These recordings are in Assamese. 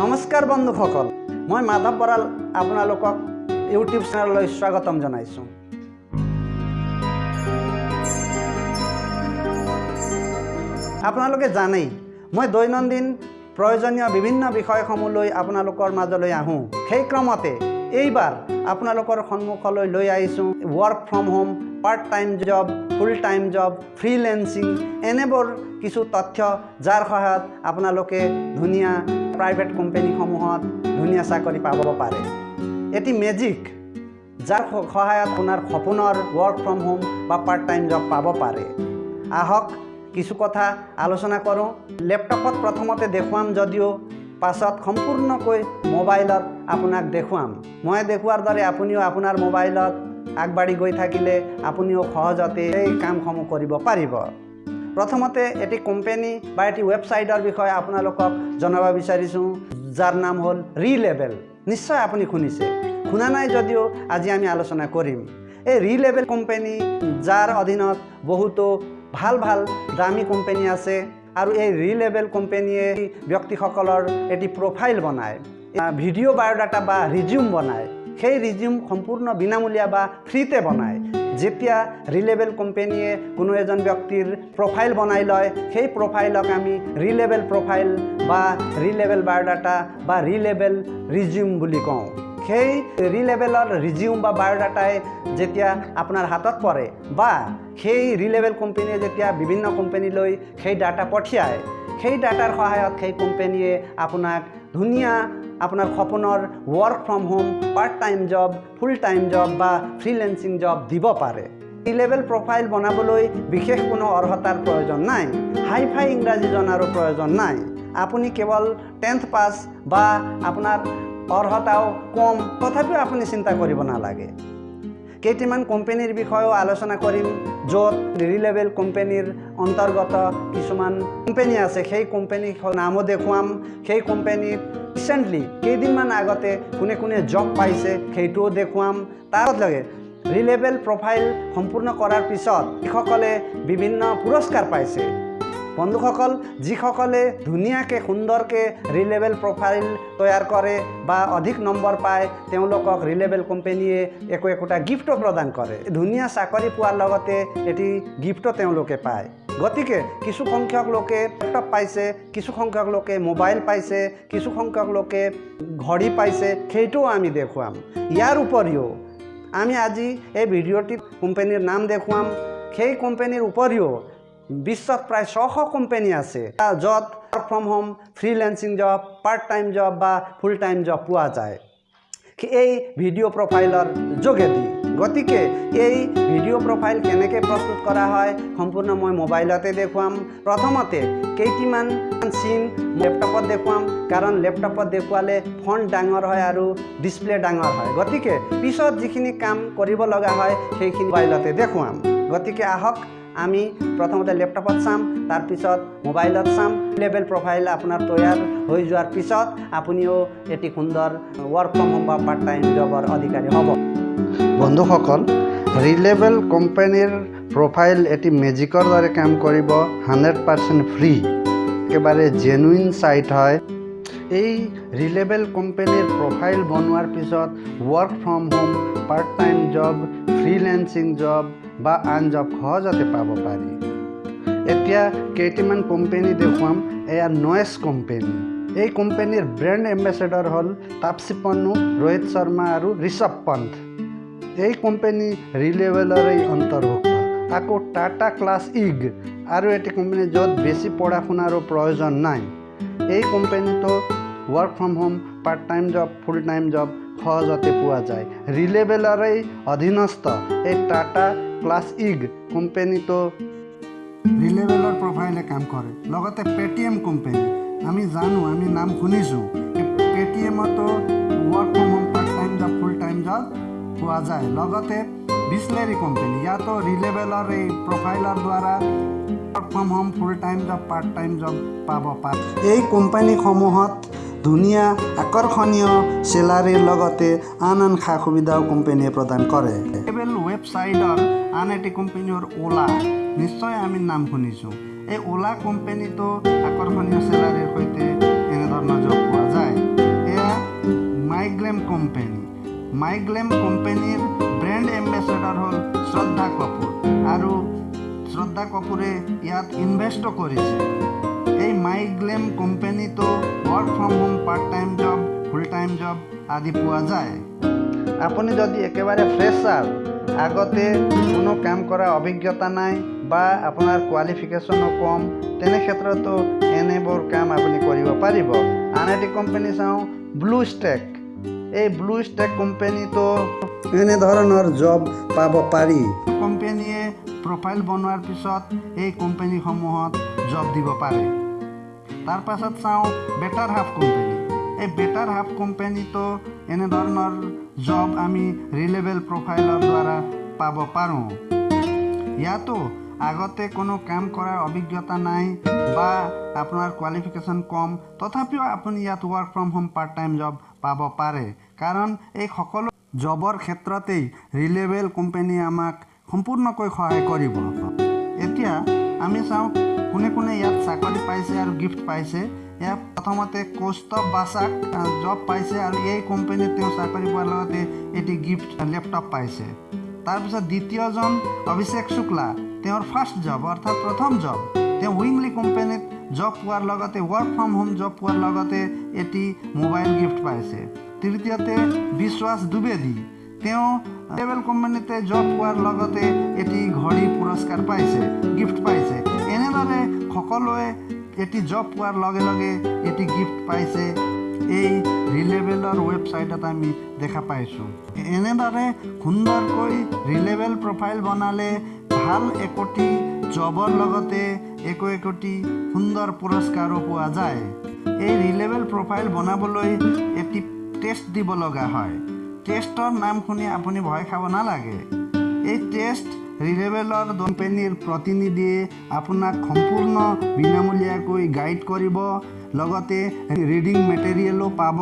নমস্কাৰ বন্ধুসকল মই মাধৱ বৰাল আপোনালোকক ইউটিউব চেনেললৈ স্বাগতম জনাইছোঁ। আপোনালোকে জানেই মই দৈনন্দিন প্ৰয়োজনীয় বিভিন্ন বিষয়সমূহ লৈ আপোনালোকৰ মাজলৈ আহোঁ। সেই ক্ৰমতে এইবাৰ আপোনালোকৰ সন্মুখলৈ লৈ আহিছোঁ work from home part time job full time job freelancing এনেবোৰ কিছু তথ্য যাৰ সহায়ত আপোনালোকে ধুনীয়া প্ৰাইভেট কোম্পানীসমূহত ধুনীয়া চাকৰি পাব পাৰে। এটি মেজিক যাৰ সহায়ত আপোনাৰ সপোনৰ ৱৰ্ক ফ্ৰম হোম বা পাৰ্ট টাইম জব পাব পাৰে। আহক কিছু কথা আলোচনা কৰোঁ। লেপটপত প্ৰথমতে দেখুৱাম যদিও পাছত সম্পূৰ্ণকৈ মোবাইলত আপোনাক দেখুৱাম। মই দেখুওৱাৰ দৰে আপুনিও আপোনাৰ মোবাইলত আগবাঢ়ি গৈ থাকিলে আপুনিও সহজতে এই কামসমূহ কৰিব পাৰিব। প্ৰথমতে এটি কোম্পানী বা এটি ৱেবছাইটৰ বিষয়ে আপোনালোকক জনাব বিচাৰিছোঁ যাৰ নাম হ'ল ৰিলেবেল নিশ্চয় আপুনি শুনিছে। শুনা নাই যদিও আজি আমি আলোচনা কৰিম। এই ৰিলেবেল কোম্পানী যাৰ অধীনত বহুতো ভাল ভাল দামী কোম্পানী আছে আৰু এই ৰিলেবেল কোম্পানীয়ে ব্যক্তিসকলৰ এটি প্ৰফাইল বনায়। ভিডিঅ' বায়'ডাটা বা ৰিজিউম বনায়। সেই ৰিজিউম সম্পূৰ্ণ বিনামূলীয়া বা ফ্ৰীতে বনায়। যেতিয়া ৰিলেবেল কোম্পানীয়ে কোনো এজন ব্যক্তিৰ প্ৰফাইল বনাই লয় সেই প্ৰফাইলক আমি ৰিলেবেল প্ৰফাইল বা ৰিলেবেল বায়'ডাটা বা ৰিলেবেল ৰিজিউম বুলি কওঁ। সেই ৰিলেবেলৰ ৰিজিউম বা বায়'ডাটাই যেতিয়া আপোনাৰ হাতত পৰে বা সেই ৰিলেবেল কোম্পানীয়ে যেতিয়া বিভিন্ন কোম্পানীলৈ সেই ডাটা পঠিয়ায় সেই ডাটাৰ সহায়ত সেই কোম্পানীয়ে আপোনাক ধুনীয়া আপোনাৰ সপোনৰ work from home part time job full time job বা ফ্ৰীলেঞ্চিং জব দিব পাৰে। ই লেভেল প্ৰফাইল বনাবলৈ বিশেষ কোনো অৰ্হতাৰ প্ৰয়োজন নাই। হাই ফাই ইংৰাজী জনাৰো প্ৰয়োজন নাই। আপুনি কেৱল টেন্থ পাছ বা আপোনাৰ অৰ্হতাও কম তথাপিও আপুনি চিন্তা কৰিব নালাগে। কেইটামান কোম্পানীৰ বিষয়েও আলোচনা কৰিম য'ত ৰিলেবেল কোম্পানীৰ অন্তৰ্গত কিছুমান কোম্পানী আছে। সেই কোম্পানীৰ নামো দেখুৱাম। সেই কোম্পানীত ৰিচেণ্টলি কেইদিনমান আগতে কোনে কোনে জব পাইছে সেইটোও দেখুৱাম। তাৰ লগে ৰিলেবেল প্ৰফাইল সম্পূৰ্ণ কৰাৰ পিছত যিসকলে বিভিন্ন পুৰস্কাৰ পাইছে বন্ধুসকল যিসকলে ধুনীয়াকৈ সুন্দৰকৈ ৰিলেবেল প্ৰফাইল তৈয়াৰ কৰে বা অধিক নম্বৰ পায় তেওঁলোকক ৰিলেবেল কোম্পানীয়ে একো একোটা গিফ্টো প্ৰদান কৰে। ধুনীয়া চাকৰি পোৱাৰ লগতে এটি গিফ্টো তেওঁলোকে পায়। গতিকে কিছু সংখ্যক লোকে লেপটপ পাইছে কিছু সংখ্যক লোকে মোবাইল পাইছে কিছু সংখ্যক লোকে ঘড়ী পাইছে সেইটোও আমি দেখুৱাম। ইয়াৰ উপৰিও আমি আজি এই ভিডিঅ'টিত কোম্পানীৰ নাম দেখুৱাম। সেই কোম্পানীৰ উপৰিও বিশ্বত প্ৰায় ছশ কোম্পানী আছে য'ত work from home freelancing job part time job বা ফুল টাইম জব পোৱা যায়। এই ভিডিঅ' প্ৰফাইলৰ যোগেদি। গতিকে এই ভিডিঅ' প্ৰফাইল কেনেকৈ প্ৰস্তুত কৰা হয় সম্পূৰ্ণ মই মোবাইলতে দেখুৱাম। প্ৰথমতে কেইটিমান চিন লেপটপত দেখুৱাম কাৰণ লেপটপত দেখুৱালে ফণ্ট ডাঙৰ হয় আৰু ডিছপ্লে ডাঙৰ হয়। গতিকে পিছত যিখিনি কাম কৰিব লগা হয় সেইখিনি মোবাইলতে দেখুৱাম। গতিকে আহক আমি প্ৰথমতে লেপটপত চাম তাৰপিছত মোবাইলত চাম। লেভেল প্ৰফাইল আপোনাৰ তৈয়াৰ হৈ যোৱাৰ পিছত আপুনিও এটি সুন্দৰ ৱৰ্ক ফ্ৰম হোম বা পাৰ্ট টাইম জবৰ অধিকাৰী হ'ব। বন্ধুসকল ৰিলেবেল কোম্পানীৰ প্ৰফাইল এটি মেজিকৰ দৰে কাম কৰিব হাণ্ড্ৰেড পাৰ্চেণ্ট ফ্ৰী একেবাৰে জেনুইন ছাইট হয়। এই ৰিলেবেল কোম্পানীৰ প্ৰফাইল বনোৱাৰ পিছত work from home part time job freelancing job বা আন জব সহজতে পাব পাৰি। এতিয়া কেইটামান কোম্পানী দেখুৱাম এয়া নয়েছ কোম্পানী এই কোম্পানীৰ ব্ৰেণ্ড এম্বেচেডৰ হ'ল তাপচি পন্নু ৰোহিত শৰ্মা আৰু ঋষভ পন্থ। এই কোম্পানী ৰিলেবেলৰে অন্তৰ্ভুক্ত আকৌ টাটা ক্লাছ ইগ আৰু এটি কোম্পানী য'ত বেছি পঢ়া শুনাৰো প্ৰয়োজন নাই। এই কোম্পানীটো work from home part time job full time job সহজতে পোৱা যায়। ৰিলেবেলৰে অধীনস্থ এই টাটা ক্লাছ ইগ কোম্পানীটো ৰিলেবেলৰ প্ৰফাইলে কাম কৰে। লগতে পে'টিএম কোম্পানী আমি জানো আমি নাম শুনিছোঁ। পে'টিএমতো work from home part time job full time job পোৱা যায়। লগতে বিছলেৰী কোম্পানী ইয়াতো ৰিলেবেলৰ এই প্ৰফাইলৰ দ্বাৰা work from home full time job part time job পাব পাৰে। এই কোম্পানীসমূহত ধুনীয়া আকৰ্ষণীয় চেলাৰীৰ লগতে আন আন সা সুবিধাও কোম্পানীয়ে প্ৰদান কৰে। ৰিলেবেল ৱেবছাইটৰ আন এটি কোম্পানী হ'ল অ'লা নিশ্চয় আমি নাম শুনিছোঁ। এই অ'লা কোম্পানীটো আকৰ্ষণীয় চেলাৰীৰ সৈতে এনেধৰণৰ জব পোৱা যায়। মাইগ্লেম কোম্পানীৰ ব্ৰেণ্ড এম্বেচেডৰ হ'ল শ্ৰদ্ধা কাপুৰ আৰু শ্ৰদ্ধা কাপুৰে ইয়াত ইনভেষ্টো কৰিছে। এই মাইগ্লেম কোম্পানীটো work from home part time job full time job আদি পোৱা যায়। আপুনি যদি একেবাৰে ফ্ৰেছাৰ আগতে কোনো কাম কৰা অভিজ্ঞতা নাই বা আপোনাৰ কোৱালিফিকেশ্যনো কম তেনে ক্ষেত্ৰতো এনেবোৰ কাম আপুনি কৰিব পাৰিব। আন এটি কোম্পানী চাওঁ ব্লু ষ্টেক এই ব্লু ষ্টেক কোম্পানীটো এনেধৰণৰ জব পাব পাৰি। কোম্পানীয়ে প্ৰফাইল বনোৱাৰ পিছত এই কোম্পানীসমূহত জব দিব পাৰে। তাৰ পাছত চাওঁ বেটাৰ হাফ কোম্পানী এই বেটাৰ হাফ কোম্পানীটো এনেধৰণৰ জব আমি ৰিলেবল প্ৰফাইলৰ দ্বাৰা পাব পাৰোঁ। ইয়াতো আগতে কোনো কাম কৰাৰ অভিজ্ঞতা নাই বা আপোনাৰ কোৱালিফিকেশ্যন কম। তথাপিও আপুনি ইয়াত work from home part time job পাব পাৰে। কাৰণ এই সকলো জবৰ ক্ষেত্ৰতেই ৰিলেবল কোম্পানীয়ে আমাক সম্পূৰ্ণকৈ সহায় কৰিব। এতিয়া আমি চাওঁ কোনে কোনে ইয়াত চাকৰি পাইছে আৰু গিফ্ট পাইছে। ইয়াত প্ৰথমতে কৌস্তভ বাছাক জব পাইছে আৰু এই কোম্পানীত তেওঁ চাকৰি পোৱাৰ লগতে এটি গিফ্ট লেপটপ পাইছে। তাৰপিছত দ্বিতীয়জন অভিষেক শুক্লা তেওঁৰ ফাৰ্ষ্ট জব অৰ্থাৎ প্ৰথম জব তেওঁ উইংলি কোম্পানীত জব পোৱাৰ লগতে ৱৰ্ক ফ্ৰম হোম জব পোৱাৰ লগতে এটি মোবাইল গিফ্ট পাইছে। তৃতীয়তে বিশ্বাস দ্বিবেদী তেওঁ লেভেল কোম্পানীতে জব পোৱাৰ লগতে এটি ঘড়ী পুৰস্কাৰ পাইছে গিফ্ট পাইছে। এনেদৰে সকলোৱে এটি জব পোৱাৰ লগে লগে এটি গিফ্ট পাইছে। এই ৰিলেবেলৰ ৱেবছাইটত আমি দেখা পাইছোঁ। এনেদৰে সুন্দৰকৈ ৰিলেবেল প্ৰফাইল বনালে ভাল একোটি জবৰ লগতে একো একোটি সুন্দৰ পুৰস্কাৰো পোৱা যায়। এই ৰিলেবেল প্ৰফাইল বনাবলৈ এটি টেষ্ট দিব লগা হয়। টেষ্টৰ নাম শুনি আপুনি ভয় খাব নালাগে। এই টেষ্ট ৰিলেবেলৰ কোম্পানীৰ প্ৰতিনিধিয়ে আপোনাক সম্পূৰ্ণ বিনামূলীয়াকৈ গাইড কৰিব লগতে ৰিডিং মেটেৰিয়েলো পাব।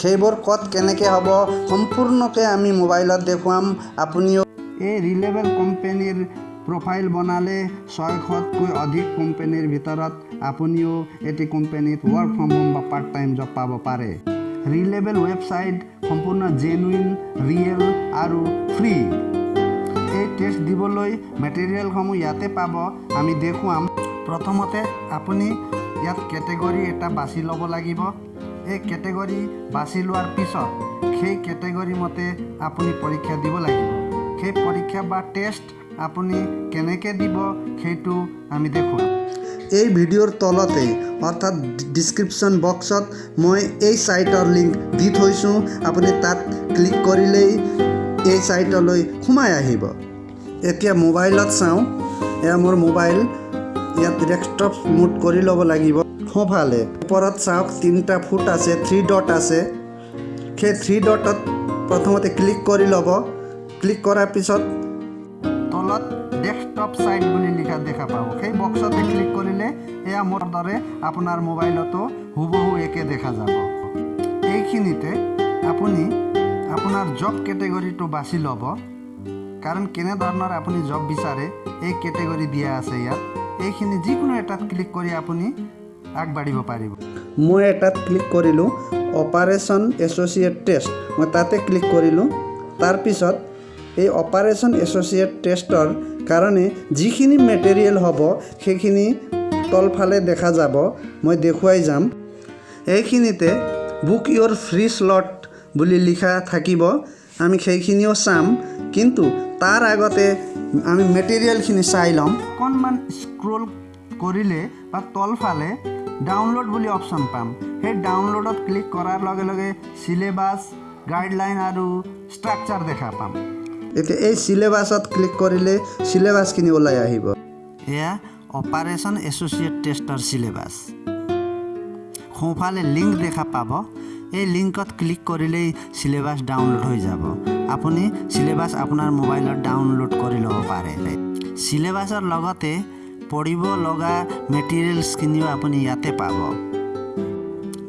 সেইবোৰ ক'ত কেনেকৈ হ'ব সম্পূৰ্ণকৈ আমি মোবাইলত দেখুৱাম আপুনিও এই ৰিলেবেল কোম্পানীৰ প্ৰফাইল বনালে ছয়শতকৈ অধিক কোম্পানীৰ ভিতৰত আপুনিও এটি কোম্পানীত ৱৰ্ক ফ্ৰম হোম বা পাৰ্ট টাইম জব পাব পাৰে। ৰিলেবেল ৱেবছাইট সম্পূৰ্ণ জেনুইন ৰিয়েল আৰু ফ্ৰী এই টেষ্ট দিবলৈ মেটেৰিয়েলসমূহ ইয়াতে পাব আমি দেখুৱাম। প্ৰথমতে আপুনি ইয়াত কেটেগৰী এটা বাছি ল'ব লাগিব। এই কেটেগৰী বাছি লোৱাৰ পিছত সেই কেটেগৰী মতে আপুনি পৰীক্ষা দিব লাগিব। সেই পৰীক্ষা বা টেষ্ট আপুনি কেনেকৈ দিব সেইটো আমি দেখুৱাম। এই ভিডিঅ'ৰ তলতে অৰ্থাৎ ডিছক্ৰিপশ্যন বক্সত মই এই ছাইটৰ লিংক দি থৈছোঁ। আপুনি তাত ক্লিক কৰিলেই এই ছাইটলৈ সোমাই আহিব। এতিয়া মোবাইলত চাওঁ। এয়া মোৰ মোবাইল। ইয়াত ডেস্কটপ মুড কৰি ল'ব লাগিব। সোঁফালে ওপৰত চাওক তিনিটা ফুট আছে থ্ৰী ডট আছে। সেই থ্ৰী ডটত প্ৰথমতে ক্লিক কৰি ল'ব। ক্লিক কৰাৰ পিছত ডেস্কটপ ছাইট বুলি লিখা দেখা পাব সেই বক্সতে ক্লিক কৰিলে এয়া মোৰ দৰে আপোনাৰ মোবাইলতো হুবহু একে দেখা যাব। এইখিনিতে আপুনি আপোনাৰ জব কেটেগৰীটো বাছি ল'ব। কাৰণ কেনেধৰণৰ আপুনি জব বিচাৰে এই কেটেগৰী দিয়া আছে ইয়াত। এইখিনি যিকোনো এটাত ক্লিক কৰি আপুনি আগবাঢ়িব পাৰিব। মই এটাত ক্লিক কৰিলোঁ অপাৰেশ্যন এছ'চিয়েট টেষ্ট মই তাতে ক্লিক কৰিলোঁ। তাৰপিছত এই অপাৰেশ্যন এছ'চিয়েট টেষ্টৰ কাৰণে যিখিনি মেটেৰিয়েল হ'ব সেইখিনি তলফালে দেখা যাব মই দেখুৱাই যাম। এইখিনিতে বুক ইয়'ৰ ফ্ৰী শ্লট বুলি লিখা থাকিব আমি সেইখিনিও চাম। কিন্তু তাৰ আগতে আমি মেটেৰিয়েলখিনি চাই ল'ম। অকণমান স্ক্ৰল কৰিলে বা তলফালে ডাউনলোড বুলি অপশ্যন পাম। সেই ডাউনলোডত ক্লিক কৰাৰ লগে লগে চিলেবাছ গাইডলাইন আৰু ষ্ট্ৰাকচাৰ দেখা পাম। এতিয়া এই চিলেবাছত ক্লিক কৰিলে চিলেবাছখিনি ওলাই আহিব। এয়া অপাৰেশ্যন এছ'চিয়েট টেষ্টৰ চিলেবাছ সোঁফালে লিংক দেখা পাব। এই লিংকত ক্লিক কৰিলেই চিলেবাছ ডাউনলোড হৈ যাব। আপুনি চিলেবাছ আপোনাৰ মোবাইলত ডাউনলোড কৰি ল'ব পাৰে। চিলেবাছৰ লগতে পঢ়িব লগা মেটেৰিয়েলছখিনিও আপুনি ইয়াতে পাব।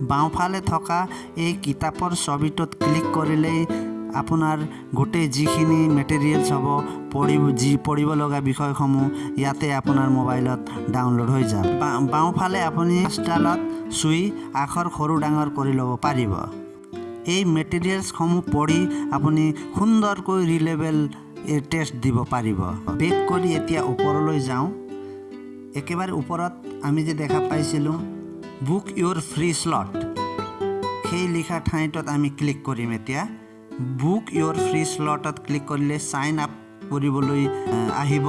বাওঁফালে থকা এই কিতাপৰ ছবিটোত ক্লিক কৰিলেই আপোনাৰ গোটেই যিখিনি মেটেৰিয়েলছ হ'ব পঢ়িব যি পঢ়িব লগা বিষয়সমূহ ইয়াতে আপোনাৰ মোবাইলত ডাউনলোড হৈ যাব। বাওঁফালে আপুনি ষ্টাইলত চুই আখৰ সৰু ডাঙৰ কৰি ল'ব পাৰিব। এই মেটেৰিয়েলছসমূহ পঢ়ি আপুনি সুন্দৰকৈ ৰিলেবেল টেষ্ট দিব পাৰিব। বেক কৰি এতিয়া ওপৰলৈ যাওঁ। একেবাৰে ওপৰত আমি যে দেখা পাইছিলোঁ বুক ইয়'ৰ ফ্ৰী শ্লট সেই লিখা ঠাইটোত আমি ক্লিক কৰিম এতিয়া। বুক ইয়'ৰ ফ্ৰী শ্লটত ক্লিক কৰিলে ছাইন আপ কৰিবলৈ আহ, আহিব।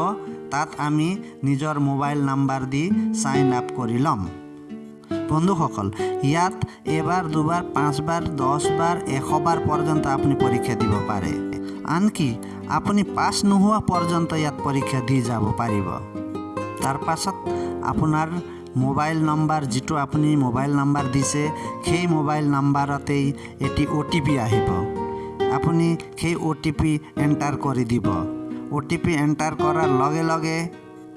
তাত আমি নিজৰ মোবাইল নাম্বাৰ দি ছাইন আপ কৰি ল'ম। বন্ধুসকল ইয়াত এবাৰ দুবাৰ পাঁচবাৰ দহবাৰ এশবাৰ পৰ্যন্ত আপুনি পৰীক্ষা দিব পাৰে। আনকি আপুনি পাছ নোহোৱা পৰ্যন্ত ইয়াত পৰীক্ষা দি যাব পাৰিব। তাৰ পাছত আপোনাৰ মোবাইল নম্বৰ যিটো আপুনি মোবাইল নম্বৰ দিছে সেই মোবাইল নম্বৰতেই এটি অ' টি পি আহিব। আপুনি সেই অ' টি পি এণ্টাৰ কৰি দিব। অ' টি পি এণ্টাৰ কৰাৰ লগে লগে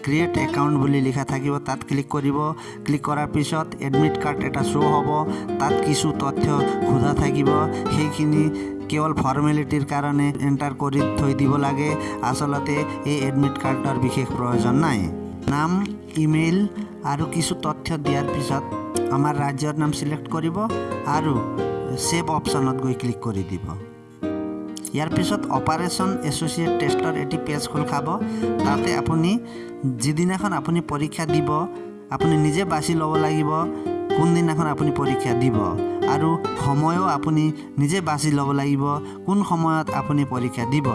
ক্ৰিয়েট একাউণ্ট বুলি লিখা থাকিব তাত ক্লিক কৰিব। ক্লিক কৰাৰ পিছত এডমিট কাৰ্ড এটা শ্ব' হ'ব তাত কিছু তথ্য সোধা থাকিব। সেইখিনি কেৱল ফৰ্মেলিটিৰ কাৰণে এণ্টাৰ কৰি থৈ দিব লাগে। আচলতে এই এডমিট কাৰ্ডৰ বিশেষ প্ৰয়োজন নাই। নাম ইমেইল আৰু কিছু তথ্য দিয়াৰ পিছত আমাৰ ৰাজ্যৰ নাম চিলেক্ট কৰিব আৰু ছেভ অপশ্যনত গৈ ক্লিক কৰি দিব। ইয়াৰ পিছত অপাৰেশ্যন এছ'চিয়েট টেষ্টৰ এটি পেজ খোল খাব। তাতে আপুনি যিদিনাখন আপুনি পৰীক্ষা দিব আপুনি নিজে বাছি ল'ব লাগিব কোনদিনাখন আপুনি পৰীক্ষা দিব আৰু সময়ো আপুনি নিজে বাছি ল'ব লাগিব কোন সময়ত আপুনি পৰীক্ষা দিব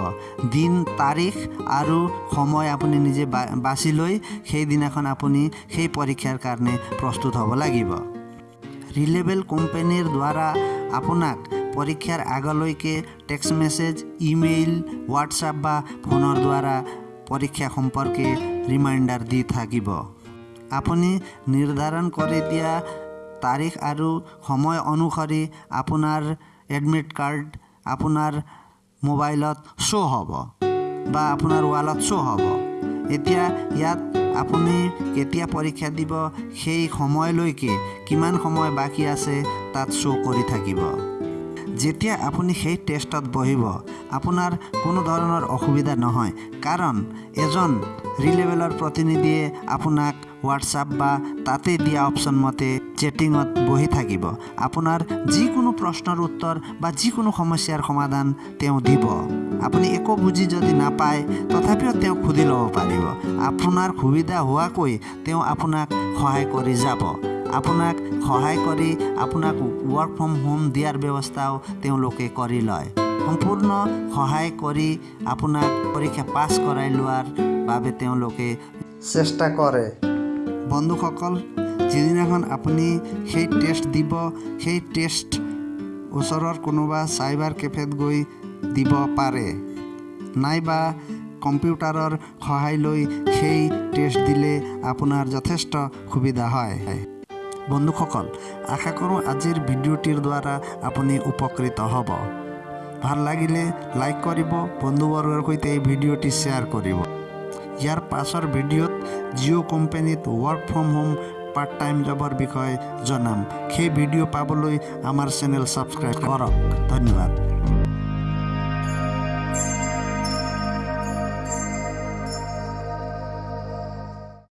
দিন তাৰিখ আৰু সময় আপুনি নিজে বা বাছি লৈ সেইদিনাখন আপুনি সেই পৰীক্ষাৰ কাৰণে প্ৰস্তুত হ'ব লাগিব। ৰিলেবেল কোম্পানীৰ দ্বাৰা আপোনাক পৰীক্ষাৰ আগলৈকে টেক্সট মেছেজ ইমেইল হোৱাটছআপ বা ফোনৰ দ্বাৰা পৰীক্ষা সম্পৰ্কে ৰিমাইণ্ডাৰ দি থাকিব। আপুনি নিৰ্ধাৰণ কৰি দিয়া তাৰিখ আৰু সময় অনুসৰি আপোনাৰ এডমিট কাৰ্ড আপোনাৰ মোবাইলত শ্ব' হ'ব বা আপোনাৰ ৱালত শ্ব' হ'ব। এতিয়া ইয়াত আপুনি কেতিয়া পৰীক্ষা দিব সেই সময়লৈকে কিমান সময় বাকী আছে তাত শ্ব' কৰি থাকিব। যেতিয়া আপুনি সেই টেষ্টত বহিব আপোনাৰ কোনো ধৰণৰ অসুবিধা নহয়। কাৰণ এজন ৰিলেবেলৰ প্ৰতিনিধিয়ে আপোনাক হোৱাটছআপ বা তাতে দিয়া অপশ্যন মতে চেটিঙত বহি থাকিব। আপোনাৰ যিকোনো প্ৰশ্নৰ উত্তৰ বা যিকোনো সমস্যাৰ সমাধান তেওঁ দিব। আপুনি একো বুজি যদি নাপায় তথাপিও তেওঁক সুধি ল'ব পাৰিব। আপোনাৰ সুবিধা হোৱাকৈ তেওঁ আপোনাক সহায় কৰি যাব। আপোনাক সহায় কৰি আপোনাক ৱৰ্ক ফ্ৰম হোম দিয়াৰ ব্যৱস্থাও তেওঁলোকে কৰি লয়। সম্পূৰ্ণ সহায় কৰি আপোনাক পৰীক্ষা পাছ কৰাই লোৱাৰ বাবে তেওঁলোকে চেষ্টা কৰে। বন্ধুসকল যিদিনাখন আপুনি সেই টেষ্ট দিব সেই টেষ্ট ওচৰৰ কোনোবা চাইবাৰ কেফেত গৈ দিব পাৰে নাইবা কম্পিউটাৰৰ সহায় লৈ সেই টেষ্ট দিলে আপোনাৰ যথেষ্ট সুবিধা হয়। বন্ধুসকল আশা কৰোঁ আজিৰ ভিডিঅ'টিৰ দ্বাৰা আপুনি উপকৃত হ'ব। ভাল লাগিলে লাইক কৰিব বন্ধুবৰ্গৰ সৈতে এই ভিডিঅ'টি শ্বেয়াৰ কৰিব। ইয়াৰ পাছৰ ভিডিঅ'ত জিঅ' কোম্পানীত work from home part time জবৰ বিষয়ে জনাম। সেই ভিডিঅ' পাবলৈ আমাৰ চেনেল ছাবস্ক্ৰাইব কৰক। ধন্যবাদ।